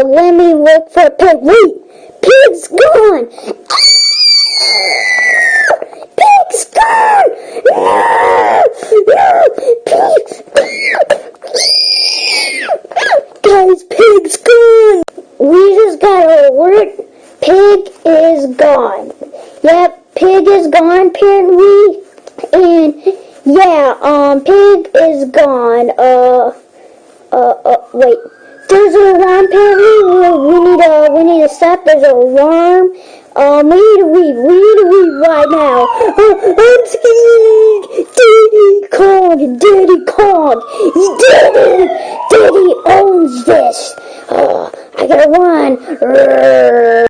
uh, let me look for pig. Wait, pig's gone. Pig's gone. Pig's Guys, pig's gone. We just got an alert. Pig is gone. Yep, pig is gone, apparently. And yeah, um, pig is gone. Uh, uh, uh, wait. There's an alarm apparently. We, need to, we need to stop. There's an alarm. Um, we need to leave. We need to leave right now. Uh, I'm scared. Daddy Kong. Daddy Kong. Daddy. Daddy owns this. Uh, I gotta run.